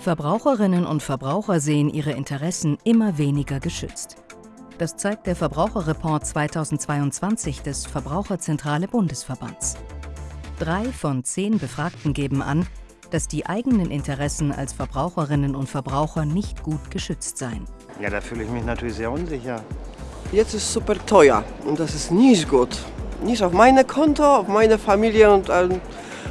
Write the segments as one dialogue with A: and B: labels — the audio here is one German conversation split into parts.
A: Verbraucherinnen und Verbraucher sehen ihre Interessen immer weniger geschützt. Das zeigt der Verbraucherreport 2022 des Verbraucherzentrale Bundesverbands. Drei von zehn Befragten geben an, dass die eigenen Interessen als Verbraucherinnen und Verbraucher nicht gut geschützt seien.
B: Ja, da fühle ich mich natürlich sehr unsicher.
C: Jetzt ist es super teuer und das ist nicht gut. Nicht auf meine Konto, auf meine Familie und ähm,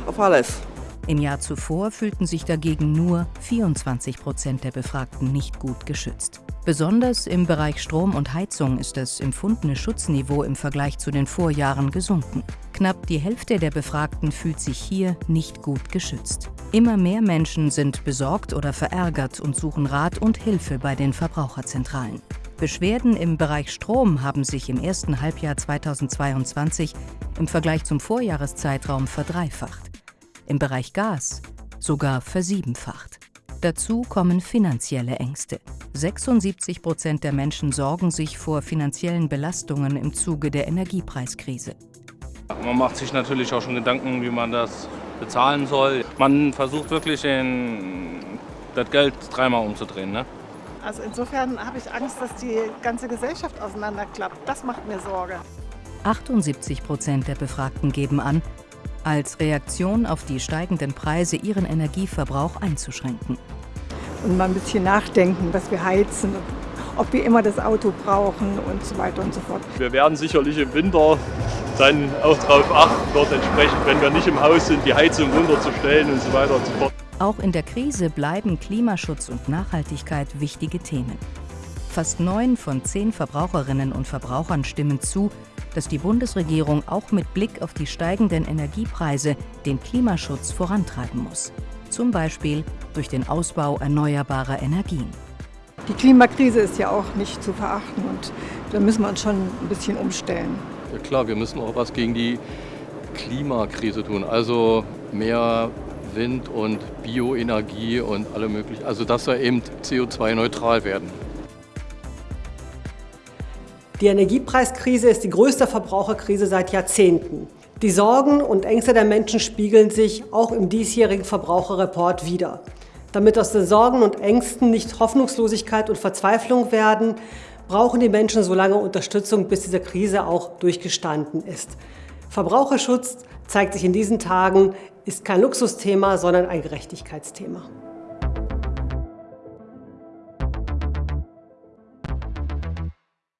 C: auf alles.
A: Im Jahr zuvor fühlten sich dagegen nur 24 Prozent der Befragten nicht gut geschützt. Besonders im Bereich Strom und Heizung ist das empfundene Schutzniveau im Vergleich zu den Vorjahren gesunken. Knapp die Hälfte der Befragten fühlt sich hier nicht gut geschützt. Immer mehr Menschen sind besorgt oder verärgert und suchen Rat und Hilfe bei den Verbraucherzentralen. Beschwerden im Bereich Strom haben sich im ersten Halbjahr 2022 im Vergleich zum Vorjahreszeitraum verdreifacht im Bereich Gas sogar versiebenfacht. Dazu kommen finanzielle Ängste. 76 Prozent der Menschen sorgen sich vor finanziellen Belastungen im Zuge der Energiepreiskrise.
D: Man macht sich natürlich auch schon Gedanken, wie man das bezahlen soll. Man versucht wirklich, den, das Geld dreimal umzudrehen. Ne?
E: Also insofern habe ich Angst, dass die ganze Gesellschaft auseinanderklappt. Das macht mir Sorge.
A: 78 Prozent der Befragten geben an, als Reaktion auf die steigenden Preise ihren Energieverbrauch einzuschränken.
F: Und mal ein bisschen nachdenken, was wir heizen, ob wir immer das Auto brauchen und so weiter und so fort.
G: Wir werden sicherlich im Winter dann auch darauf achten, dort entsprechend, wenn wir nicht im Haus sind, die Heizung runterzustellen und so weiter und so fort.
A: Auch in der Krise bleiben Klimaschutz und Nachhaltigkeit wichtige Themen. Fast neun von zehn Verbraucherinnen und Verbrauchern stimmen zu, dass die Bundesregierung auch mit Blick auf die steigenden Energiepreise den Klimaschutz vorantreiben muss. Zum Beispiel durch den Ausbau erneuerbarer Energien.
F: Die Klimakrise ist ja auch nicht zu verachten und da müssen wir uns schon ein bisschen umstellen.
H: Ja klar, wir müssen auch was gegen die Klimakrise tun. Also mehr Wind und Bioenergie und alle möglichen. Also dass wir eben CO2-neutral werden.
I: Die Energiepreiskrise ist die größte Verbraucherkrise seit Jahrzehnten. Die Sorgen und Ängste der Menschen spiegeln sich auch im diesjährigen Verbraucherreport wider. Damit aus den Sorgen und Ängsten nicht Hoffnungslosigkeit und Verzweiflung werden, brauchen die Menschen so lange Unterstützung, bis diese Krise auch durchgestanden ist. Verbraucherschutz zeigt sich in diesen Tagen, ist kein Luxusthema, sondern ein Gerechtigkeitsthema.